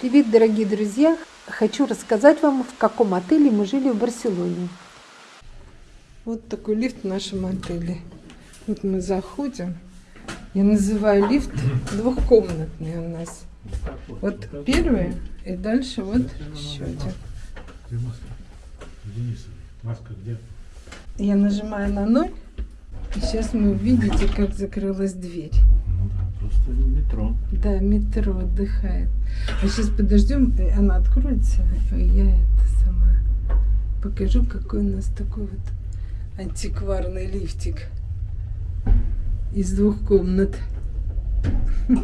Привет, дорогие друзья! Хочу рассказать вам, в каком отеле мы жили в Барселоне. Вот такой лифт в нашем отеле. Вот мы заходим. Я называю лифт двухкомнатный у нас. Вот первый, и дальше вот еще один. Я нажимаю на ноль, и сейчас вы увидите, как закрылась дверь. Просто метро. Да, метро отдыхает. А сейчас подождем, э, она откроется, и я это сама покажу, какой у нас такой вот антикварный лифтик из двух комнат.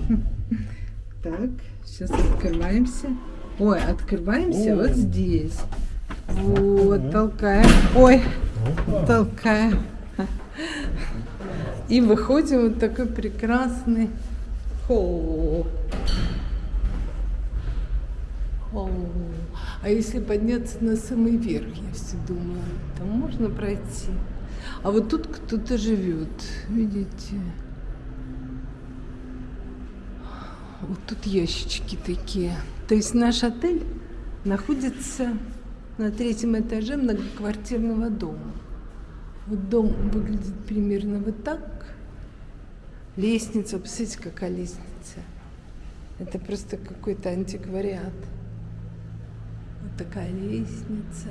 Так, сейчас открываемся. Ой, открываемся вот здесь. Вот, толкаем. Ой, толкаем. И выходим вот такой прекрасный холл. Холл. А если подняться на самый верх, я все думаю, там можно пройти. А вот тут кто-то живет, видите? Вот тут ящички такие. То есть наш отель находится на третьем этаже многоквартирного дома. Вот дом выглядит примерно вот так. Лестница, посмотрите, какая лестница. Это просто какой-то антиквариат. Вот такая лестница.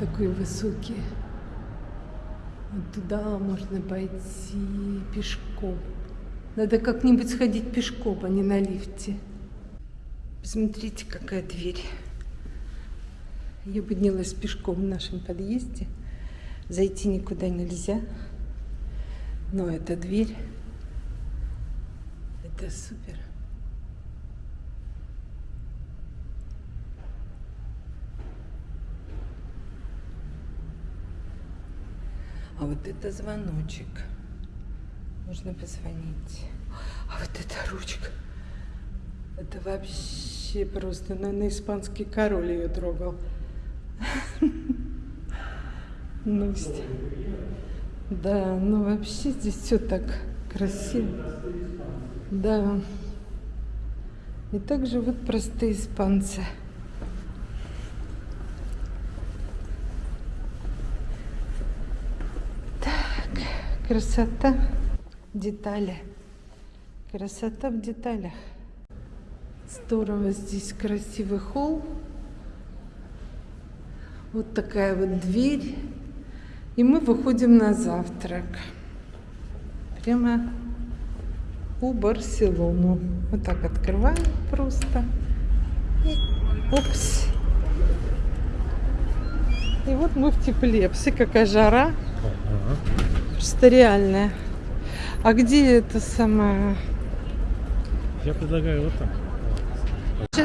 Такой высокий. Вот туда можно пойти пешком. Надо как-нибудь сходить пешком, а не на лифте. Посмотрите, какая дверь. Я поднялась пешком в нашем подъезде. Зайти никуда нельзя. Но эта дверь, это супер. А вот это звоночек. Можно позвонить. А вот эта ручка. Это вообще просто, наверное, испанский король ее трогал. Ну, да, ну вообще здесь все так красиво. Да. И также вот простые испанцы. Так, красота, детали. Красота в деталях. Здорово здесь красивый холл. Вот такая вот дверь. И мы выходим на завтрак. Прямо у Барселону. Вот так открываем просто. И, опс. И вот мы в тепле. Все какая жара. Просто реальная. А где это самое? Я предлагаю вот так.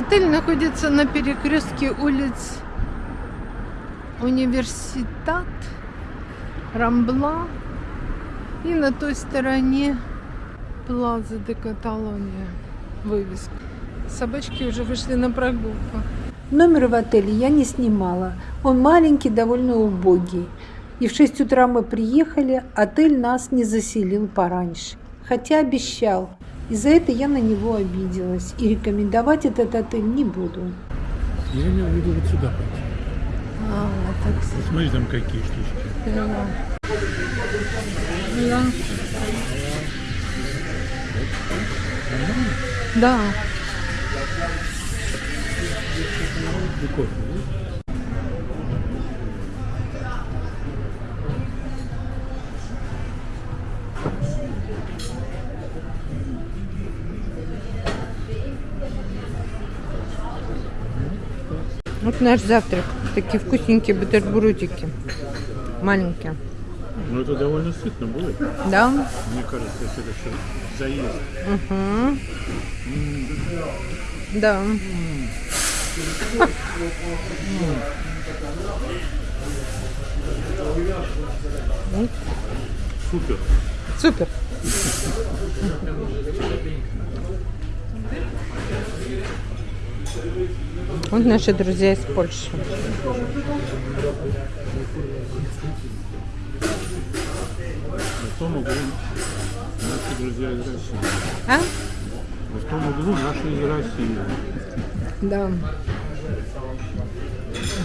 Отель находится на перекрестке улиц Университет, Рамбла и на той стороне Плаза де Каталония. Вывеска. Собачки уже вышли на прогулку. Номер в отеле я не снимала. Он маленький, довольно убогий. И в 6 утра мы приехали, отель нас не заселил пораньше. Хотя обещал. И за это я на него обиделась. И рекомендовать этот отель не буду. Я имею в виду вот сюда пойти. А, так Смотри, там какие штучки. Да. Да. Да. Вот наш завтрак. Такие вкусненькие бутербродики. Маленькие. Ну это довольно сытно будет. Да? Мне кажется, если это еще заезд. Угу. Да. Супер. Супер. Вот наши друзья из Польши. Зато могу наши друзья из России. А? В том углу наша из России. Да.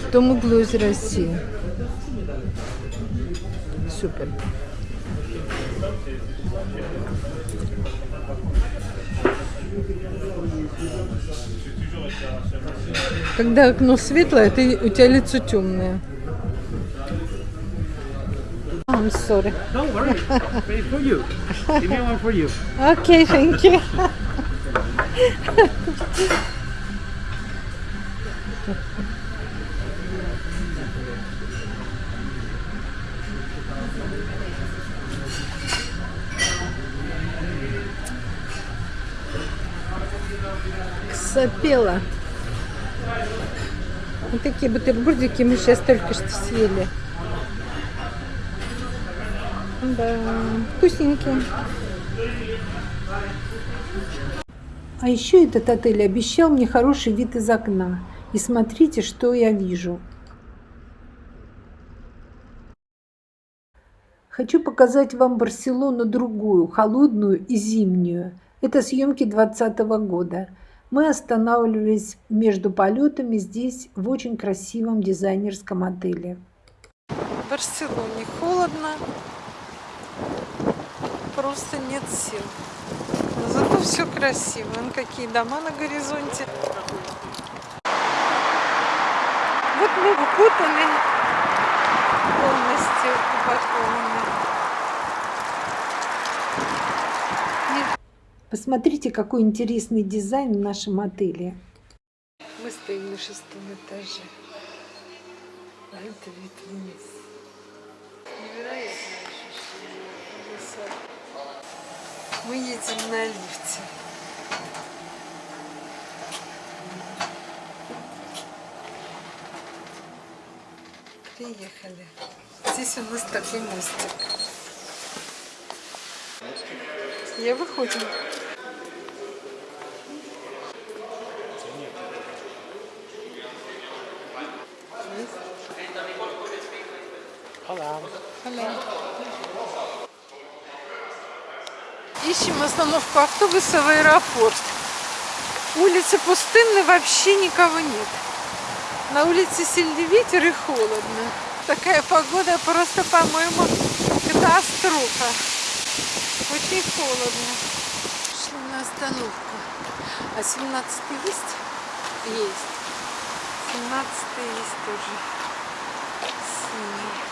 В том углу из России. Супер. Когда окно светлое, ты, у тебя лицо темное. I'm sorry. Don't worry, it's for you. Give me one for you. Okay, thank you. Сопела. Вот такие бутербродики мы сейчас только что съели. Да, вкусненькие. А еще этот отель обещал мне хороший вид из окна. И смотрите, что я вижу. Хочу показать вам Барселону другую, холодную и зимнюю. Это съемки 2020 года. Мы останавливались между полетами здесь, в очень красивом дизайнерском отеле. В Барселоне холодно, просто нет сил. Но зато все красиво. Вон какие дома на горизонте. Вот мы укутаны полностью упакованы. Посмотрите, какой интересный дизайн в нашем отеле. Мы стоим на шестом этаже. А это вид вниз. Невероятное ощущение. Мы едем на лифте. Приехали. Здесь у нас такой мостик. Я выходим. Ищем остановку автобуса в аэропорт. Улицы пустынны, вообще никого нет. На улице сильный ветер и холодно. Такая погода просто, по-моему, катастрофа. Очень холодно. Шли на остановку. А 17 есть? Есть. 17 есть тоже. Синий.